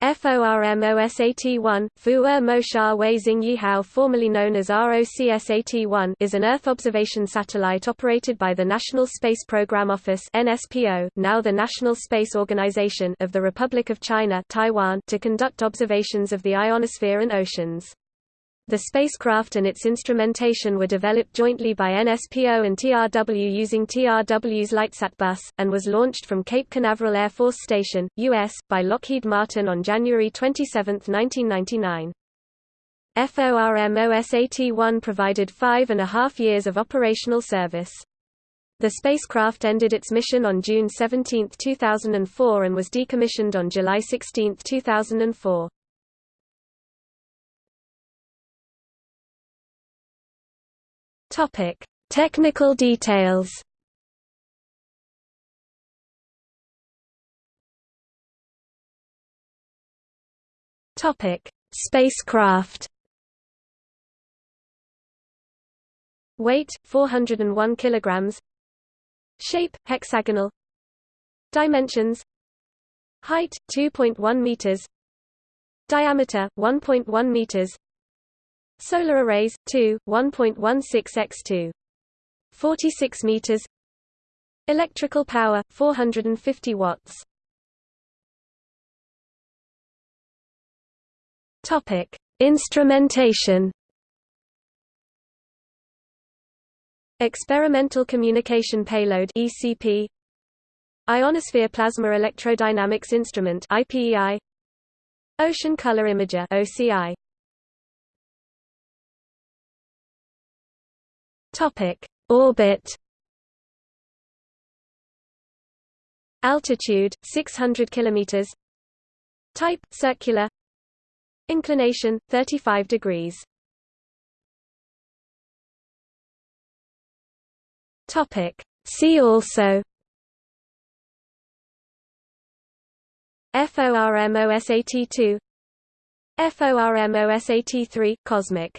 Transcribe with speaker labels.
Speaker 1: FORMOSAT-1, Fu'er Mosha Weizing Yihao formerly known as ROCSAT-1 is an Earth observation satellite operated by the National Space Program Office NSPO, now the National Space Organization of the Republic of China Taiwan, to conduct observations of the ionosphere and oceans. The spacecraft and its instrumentation were developed jointly by NSPO and TRW using TRW's Lightsat bus, and was launched from Cape Canaveral Air Force Station, U.S., by Lockheed Martin on January 27, 1999. FORMOSAT-1 provided five and a half years of operational service. The spacecraft ended its mission on June 17, 2004 and was decommissioned on July 16, 2004. Topic: Technical details. Topic: Spacecraft. Weight 401 kilograms. Shape hexagonal. Dimensions. Height 2.1 meters. Diameter 1.1 meters. Solar arrays, 2, 1.16 x 2. 46 meters. Electrical power, 450 watts. Topic: Instrumentation. Experimental Communication Payload (ECP). Ionosphere Plasma Electrodynamics Instrument (IPEI). Ocean Color Imager (OCI). Topic: Orbit. Altitude 600 kilometers. Type circular. Inclination 35 degrees. Topic: See also FORMOSAT2 FORMOSAT3 Cosmic